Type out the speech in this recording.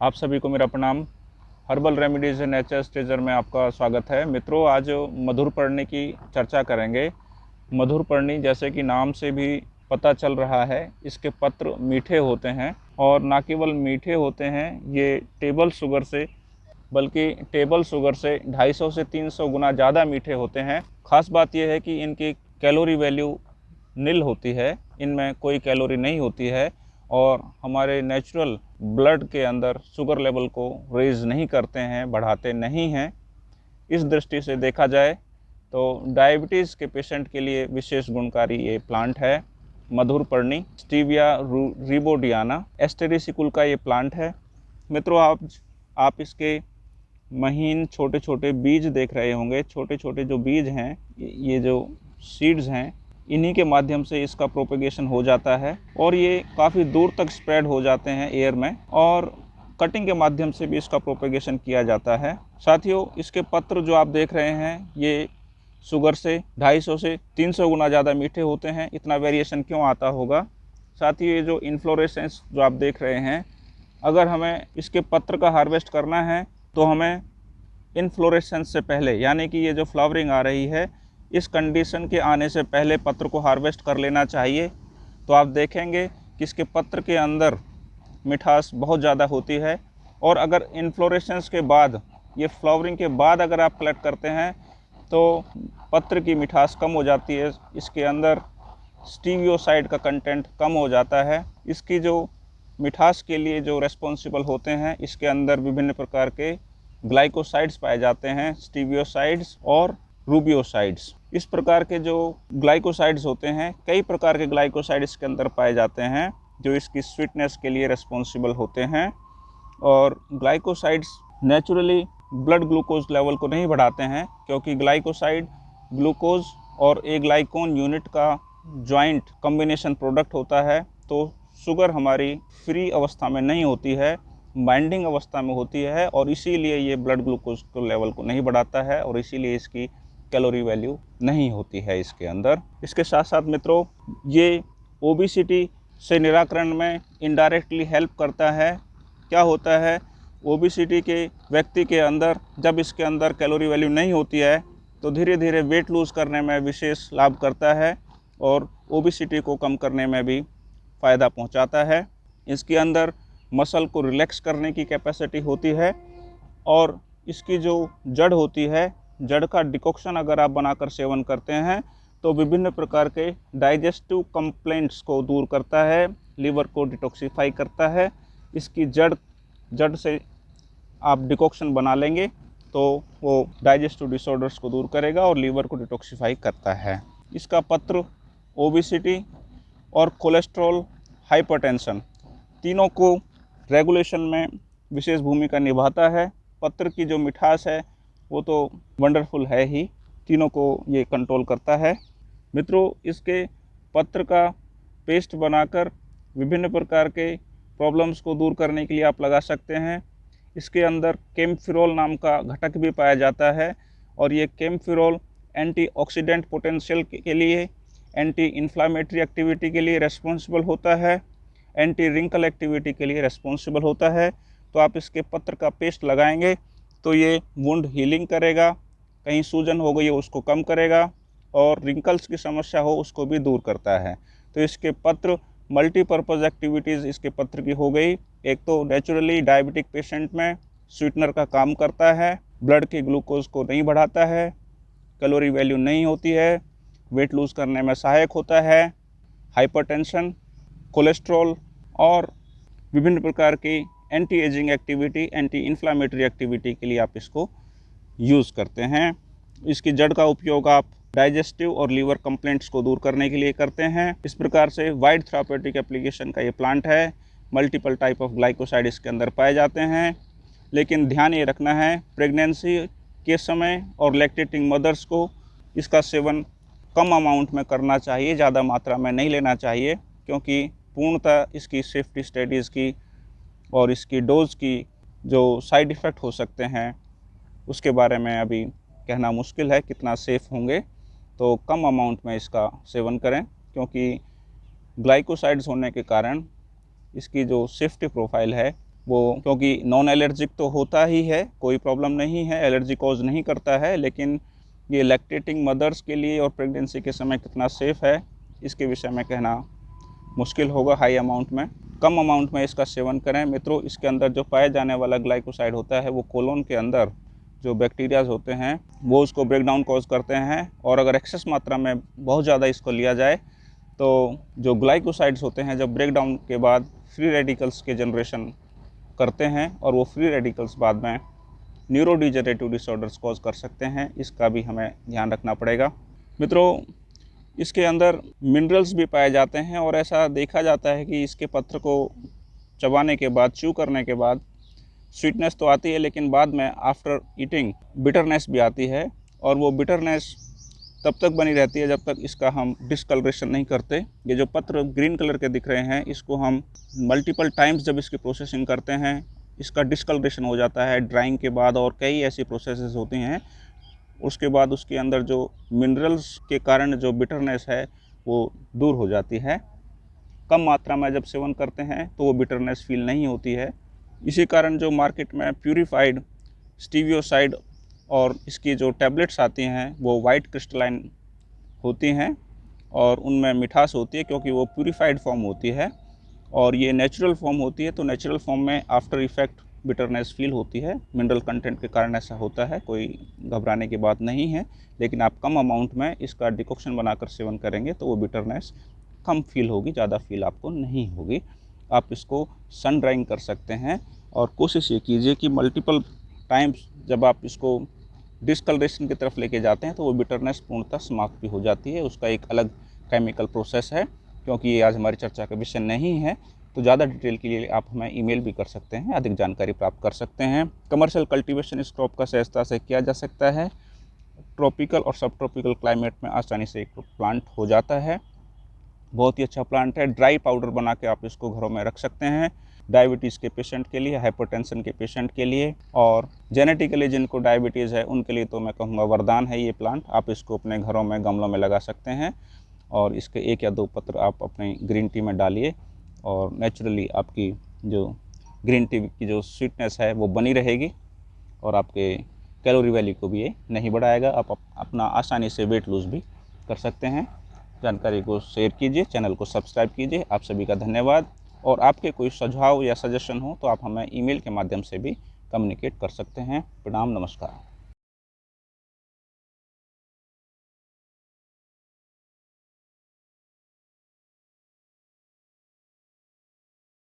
आप सभी को मेरा प्रणाम। हर्बल रेमेडीज नेचर स्टेजर में आपका स्वागत है। मित्रों, आज मधुर पर्णी की चर्चा करेंगे। मधुर पर्णी, जैसे कि नाम से भी पता चल रहा है, इसके पत्र मीठे होते हैं और ना केवल मीठे होते हैं, ये टेबल शुगर से, बल्कि टेबल शुगर से 250 से 300 गुना ज़्यादा मीठे होते हैं। ख़ास बात यह है कि इनकी कैलोरी वैल्यू नील होती है, इनमें कोई कैलोरी नहीं होती है। और हमारे नेचुरल ब्लड के अंदर शुगर लेवल को रेज नहीं करते हैं, बढ़ाते नहीं हैं। इस दृष्टि से देखा जाए तो डायबिटीज़ के पेशेंट के लिए विशेष गुणकारी ये प्लांट है, मधुर पर्णी स्टीविया रिबोडियाना एस्टेरिसिकुल का ये प्लांट है। मित्रों, आप आप इसके महीन छोटे छोटे बीज देख रहे होंगे छोटे छोटे जो बीज हैं, ये जो सीड्स हैं इन्हीं के माध्यम से इसका प्रोपेगेशन हो जाता है और ये काफ़ी दूर तक स्प्रेड हो जाते हैं एयर में और कटिंग के माध्यम से भी इसका प्रोपेगेशन किया जाता है। साथियों, इसके पत्र जो आप देख रहे हैं, ये शुगर से 250 से 300 गुना ज़्यादा मीठे होते हैं। इतना वेरिएशन क्यों आता होगा? साथ ही ये जो इन्फ्लोरेसेंस जो आप देख रहे हैं, अगर हमें इसके पत्र का हार्वेस्ट करना है तो हमें इन्फ्लोरेसेंस से पहले, यानी कि ये जो फ्लावरिंग आ रही है इस कंडीशन के आने से पहले पत्र को हार्वेस्ट कर लेना चाहिए। तो आप देखेंगे कि इसके पत्र के अंदर मिठास बहुत ज़्यादा होती है और अगर इन्फ्लोरेशंस के बाद, ये फ्लावरिंग के बाद अगर आप कलेक्ट करते हैं तो पत्र की मिठास कम हो जाती है। इसके अंदर स्टीवियोसाइड का कंटेंट कम हो जाता है। इसकी जो मिठास के लिए जो रेस्पॉन्सिबल होते हैं, इसके अंदर विभिन्न प्रकार के ग्लाइकोसाइड्स पाए जाते हैं स्टीवियोसाइड्स और रूबियोसाइड्स। इस प्रकार के जो ग्लाइकोसाइड्स होते हैं, कई प्रकार के ग्लाइकोसाइड इसके अंदर पाए जाते हैं, जो इसकी स्वीटनेस के लिए रिस्पॉन्सिबल होते हैं। और glycosides naturally blood glucose level को नहीं बढ़ाते हैं, क्योंकि ग्लाइकोसाइड ग्लूकोज और ए ग्लाइकोन यूनिट का जॉइंट कॉम्बिनेशन प्रोडक्ट होता है तो शुगर हमारी फ्री अवस्था में नहीं होती है बाइंडिंग अवस्था में होती है, और इसीलिए ये ब्लड ग्लूकोज को लेवल को नहीं बढ़ाता है, और इसीलिए इसकी कैलोरी वैल्यू नहीं होती है इसके अंदर। इसके साथ साथ मित्रों, ये ओबीसीटी से निराकरण में इनडायरेक्टली हेल्प करता है। क्या होता है? ओबीसीटी के व्यक्ति के अंदर जब इसके अंदर कैलोरी वैल्यू नहीं होती है तो धीरे धीरे वेट लूज़ करने में विशेष लाभ करता है और ओबीसीटी को कम करने में भी फ़ायदा पहुंचाता है। इसके अंदर मसल को रिलैक्स करने की कैपेसिटी होती है और इसकी जो जड़ होती है जड़ का डिकॉक्शन अगर आप बनाकर सेवन करते हैं तो विभिन्न प्रकार के डाइजेस्टिव कंप्लेंट्स को दूर करता है, लीवर को डिटॉक्सीफाई करता है। इसकी जड़ जड़ से आप डिकॉक्शन बना लेंगे तो वो डाइजेस्टिव डिसऑर्डर्स को दूर करेगा और लीवर को डिटॉक्सीफाई करता है। इसका पत्र, ओबिसिटी और कोलेस्ट्रॉल हाइपरटेंशन तीनों को रेगुलेशन में विशेष भूमिका निभाता है। पत्र की जो मिठास है वो तो वंडरफुल है ही। तीनों को ये कंट्रोल करता है। मित्रों, इसके पत्र का पेस्ट बनाकर विभिन्न प्रकार के प्रॉब्लम्स को दूर करने के लिए आप लगा सकते हैं। इसके अंदर केमफिरोल नाम का घटक भी पाया जाता है और ये केमफिरोल एंटीऑक्सीडेंट पोटेंशियल के लिए एंटी इन्फ्लामेटरी एक्टिविटी के लिए रेस्पॉन्सिबल होता है। एंटी रिंकल एक्टिविटी के लिए रेस्पॉन्सिबल होता है। तो आप इसके पत्र का पेस्ट लगाएँगे। तो ये वुंड हीलिंग करेगा, कहीं सूजन हो गई उसको कम करेगा और रिंकल्स की समस्या हो उसको भी दूर करता है। तो इसके पत्र मल्टीपर्पज़ एक्टिविटीज़ इसके पत्र की हो गई। एक तो नेचुरली डायबिटिक पेशेंट में स्वीटनर का काम करता है ब्लड के ग्लूकोज को नहीं बढ़ाता है कैलोरी वैल्यू नहीं होती है वेट लूज़ करने में सहायक होता है हाइपरटेंशन कोलेस्ट्रॉल और विभिन्न प्रकार की anti aging activity anti inflammatory activity के लिए आप इसको यूज़ करते हैं। इसकी जड़ का उपयोग आप डाइजेस्टिव और लीवर कंप्लेंट्स को दूर करने के लिए करते हैं। इस प्रकार से वाइड थ्रापेटिक एप्लीकेशन का ये प्लांट है। मल्टीपल टाइप ऑफ़ ग्लाइकोसाइड इसके अंदर पाए जाते हैं। लेकिन ध्यान ये रखना है प्रेगनेंसी के समय और लैक्टेटिंग मदर्स को इसका सेवन कम अमाउंट में करना चाहिए, ज़्यादा मात्रा में नहीं लेना चाहिए, क्योंकि पूर्णतः इसकी सेफ्टी स्टडीज़ की और इसकी डोज़ की जो साइड इफ़ेक्ट हो सकते हैं, उसके बारे में अभी कहना मुश्किल है कितना सेफ़ होंगे। तो कम अमाउंट में इसका सेवन करें, क्योंकि ग्लाइकोसाइड्स होने के कारण इसकी जो सेफ्टी प्रोफ़ाइल है, वो क्योंकि नॉन एलर्जिक तो होता ही है, कोई प्रॉब्लम नहीं है एलर्जी कॉज नहीं करता है, लेकिन ये लैक्टेटिंग मदर्स के लिए और प्रेगनेंसी के समय कितना सेफ़ है, इसके विषय में कहना मुश्किल होगा हाई अमाउंट में। कम अमाउंट में इसका सेवन करें। मित्रों, इसके अंदर जो पाए जाने वाला ग्लाइकोसाइड होता है, वो कोलोन के अंदर जो बैक्टीरियाज होते हैं, वो उसको ब्रेक डाउन कॉज करते हैं और अगर एक्सेस मात्रा में बहुत ज़्यादा इसको लिया जाए तो जो ग्लाइकोसाइड्स होते हैं, जब ब्रेक डाउन के बाद फ्री रेडिकल्स के जनरेशन करते हैं और वो फ्री रेडिकल्स बाद में न्यूरोडिजरेटिव डिसऑर्डर्स कॉज कर सकते हैं, इसका भी हमें ध्यान रखना पड़ेगा। मित्रों इसके अंदर मिनरल्स भी पाए जाते हैं और ऐसा देखा जाता है कि इसके पत्र को चबाने के बाद चू करने के बाद स्वीटनेस तो आती है, लेकिन बाद में आफ्टर ईटिंग बिटरनेस भी आती है और वो बिटरनेस तब तक बनी रहती है जब तक इसका हम डिसकलरेशन नहीं करते। ये जो पत्र ग्रीन कलर के दिख रहे हैं, इसको हम मल्टीपल टाइम्स जब इसकी प्रोसेसिंग करते हैं, इसका डिसकलरेशन हो जाता है ड्राइंग के बाद और कई ऐसी प्रोसेसेस होती हैं उसके बाद उसके अंदर जो मिनरल्स के कारण जो बिटरनेस है, वो दूर हो जाती है। कम मात्रा में जब सेवन करते हैं तो वो बिटरनेस फील नहीं होती है। इसी कारण जो मार्केट में प्यूरिफाइड स्टीवियोसाइड और इसकी जो टैबलेट्स आती हैं, वो वाइट क्रिस्टलाइन होती हैं और उनमें मिठास होती है क्योंकि वो प्यूरिफाइड फॉर्म होती है। और ये नेचुरल फॉर्म होती है तो नेचुरल फॉर्म में आफ्टर इफ़ेक्ट बिटरनेस फील होती है। मिनरल कंटेंट के कारण ऐसा होता है, कोई घबराने की बात नहीं है। लेकिन आप कम अमाउंट में इसका डिकॉक्शन बनाकर सेवन करेंगे तो वो बिटरनेस कम फील होगी, ज़्यादा फील आपको नहीं होगी। आप इसको सन ड्राइंग कर सकते हैं और कोशिश ये कीजिए कि मल्टीपल टाइम्स जब आप इसको डिसकलरेशन की तरफ़ लेके जाते हैं तो वो बिटरनेस पूर्णतः समाप्त भी हो जाती है। उसका एक अलग केमिकल प्रोसेस है, क्योंकि ये आज हमारी चर्चा का विषय नहीं है। तो ज़्यादा डिटेल के लिए आप हमें ईमेल भी कर सकते हैं, अधिक जानकारी प्राप्त कर सकते हैं। कमर्शियल कल्टीवेशन इस क्रॉप का सहजता से किया जा सकता है। ट्रॉपिकल और सब ट्रॉपिकल क्लाइमेट में आसानी से एक प्लांट हो जाता है। बहुत ही अच्छा प्लांट है। ड्राई पाउडर बना के आप इसको घरों में रख सकते हैं। डायबिटीज़ के पेशेंट के लिए, हाइपरटेंशन के पेशेंट के लिए और जेनेटिकली जिनको डायबिटीज़ है, उनके लिए तो मैं कहूँगा वरदान है ये प्लांट। आप इसको अपने घरों में गमलों में लगा सकते हैं और इसके एक या दो पत्र आप अपने ग्रीन टी में डालिए। और नेचुरली आपकी जो ग्रीन टी की जो स्वीटनेस है, वो बनी रहेगी और आपके कैलोरी वैल्यू को भी ये नहीं बढ़ाएगा। आप अपना आसानी से वेट लूज़ भी कर सकते हैं। जानकारी को शेयर कीजिए चैनल को सब्सक्राइब कीजिए। आप सभी का धन्यवाद। और आपके कोई सुझाव या सजेशन हो तो आप हमें ईमेल के माध्यम से भी कम्युनिकेट कर सकते हैं। प्रणाम, नमस्कार।